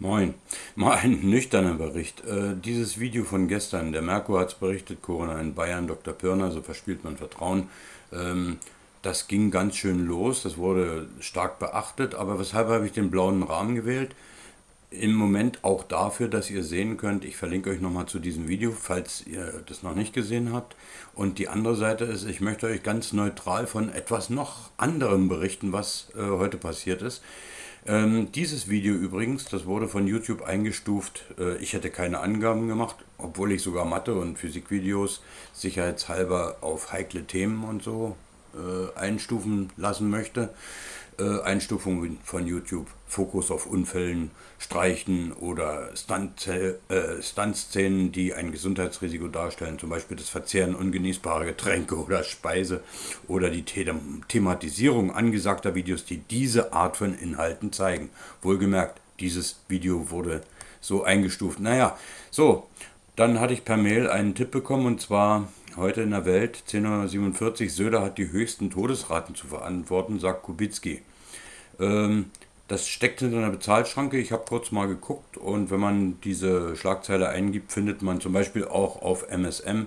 Moin. Mal ein nüchterner Bericht. Äh, dieses Video von gestern, der Merkur hat es berichtet, Corona in Bayern, Dr. Pirner, so verspielt man Vertrauen. Ähm, das ging ganz schön los, das wurde stark beachtet, aber weshalb habe ich den blauen Rahmen gewählt? Im Moment auch dafür, dass ihr sehen könnt, ich verlinke euch nochmal zu diesem Video, falls ihr das noch nicht gesehen habt. Und die andere Seite ist, ich möchte euch ganz neutral von etwas noch anderem berichten, was äh, heute passiert ist. Ähm, dieses Video übrigens, das wurde von YouTube eingestuft. Äh, ich hätte keine Angaben gemacht, obwohl ich sogar Mathe- und Physikvideos sicherheitshalber auf heikle Themen und so äh, einstufen lassen möchte äh, Einstufungen von YouTube, Fokus auf Unfällen, Streichen oder Stunt-Szenen, äh, Stunt die ein Gesundheitsrisiko darstellen, zum Beispiel das Verzehren ungenießbarer Getränke oder Speise oder die Thematisierung angesagter Videos, die diese Art von Inhalten zeigen. Wohlgemerkt, dieses Video wurde so eingestuft. Naja, so, dann hatte ich per Mail einen Tipp bekommen und zwar heute in der Welt 1047 Söder hat die höchsten Todesraten zu verantworten, sagt Kubicki. Ähm, das steckt hinter einer Bezahlschranke. Ich habe kurz mal geguckt und wenn man diese Schlagzeile eingibt, findet man zum Beispiel auch auf MSM,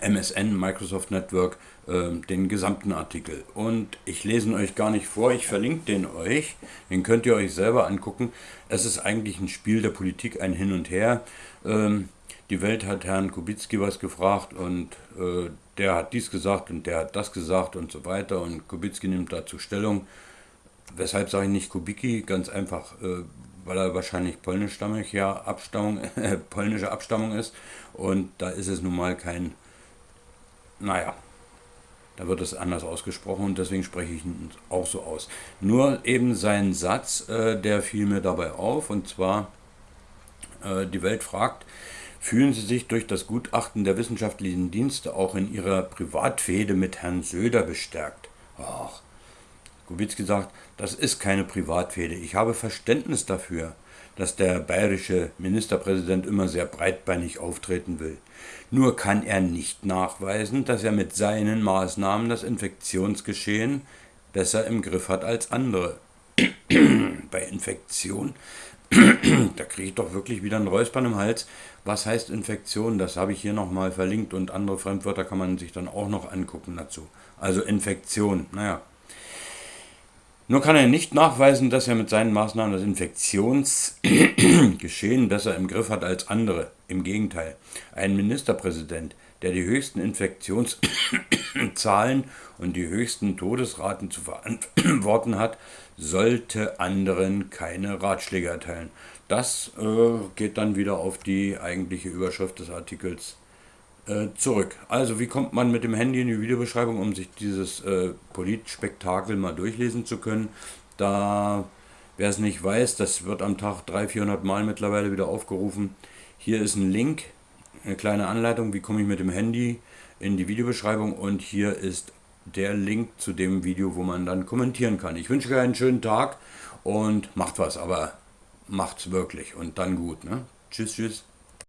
MSN, Microsoft Network, äh, den gesamten Artikel. Und ich lese ihn euch gar nicht vor, ich verlinke den euch. Den könnt ihr euch selber angucken. Es ist eigentlich ein Spiel der Politik, ein Hin und Her. Ähm, die Welt hat Herrn Kubicki was gefragt und äh, der hat dies gesagt und der hat das gesagt und so weiter und Kubicki nimmt dazu Stellung. Weshalb sage ich nicht Kubicki? Ganz einfach, äh, weil er wahrscheinlich polnischstammiger Abstammung, äh, polnische Abstammung ist und da ist es nun mal kein, naja, da wird es anders ausgesprochen und deswegen spreche ich ihn auch so aus. Nur eben sein Satz, äh, der fiel mir dabei auf und zwar, äh, die Welt fragt, fühlen Sie sich durch das Gutachten der wissenschaftlichen Dienste auch in Ihrer Privatfehde mit Herrn Söder bestärkt? Ach, Kubicki sagt, das ist keine Privatfehde. Ich habe Verständnis dafür, dass der bayerische Ministerpräsident immer sehr breitbeinig auftreten will. Nur kann er nicht nachweisen, dass er mit seinen Maßnahmen das Infektionsgeschehen besser im Griff hat als andere. Bei Infektion da kriege ich doch wirklich wieder ein Räuspern im Hals. Was heißt Infektion? Das habe ich hier nochmal verlinkt und andere Fremdwörter kann man sich dann auch noch angucken dazu. Also Infektion, naja. Nur kann er nicht nachweisen, dass er mit seinen Maßnahmen das Infektionsgeschehen besser im Griff hat als andere. Im Gegenteil, ein Ministerpräsident, der die höchsten Infektionszahlen und die höchsten Todesraten zu verantworten hat, sollte anderen keine Ratschläge erteilen. Das äh, geht dann wieder auf die eigentliche Überschrift des Artikels äh, zurück. Also wie kommt man mit dem Handy in die Videobeschreibung, um sich dieses äh, Politspektakel mal durchlesen zu können? Da, wer es nicht weiß, das wird am Tag 300, 400 Mal mittlerweile wieder aufgerufen. Hier ist ein Link, eine kleine Anleitung, wie komme ich mit dem Handy in die Videobeschreibung und hier ist der Link zu dem Video, wo man dann kommentieren kann. Ich wünsche euch einen schönen Tag und macht was, aber macht's wirklich und dann gut. Ne? Tschüss, tschüss.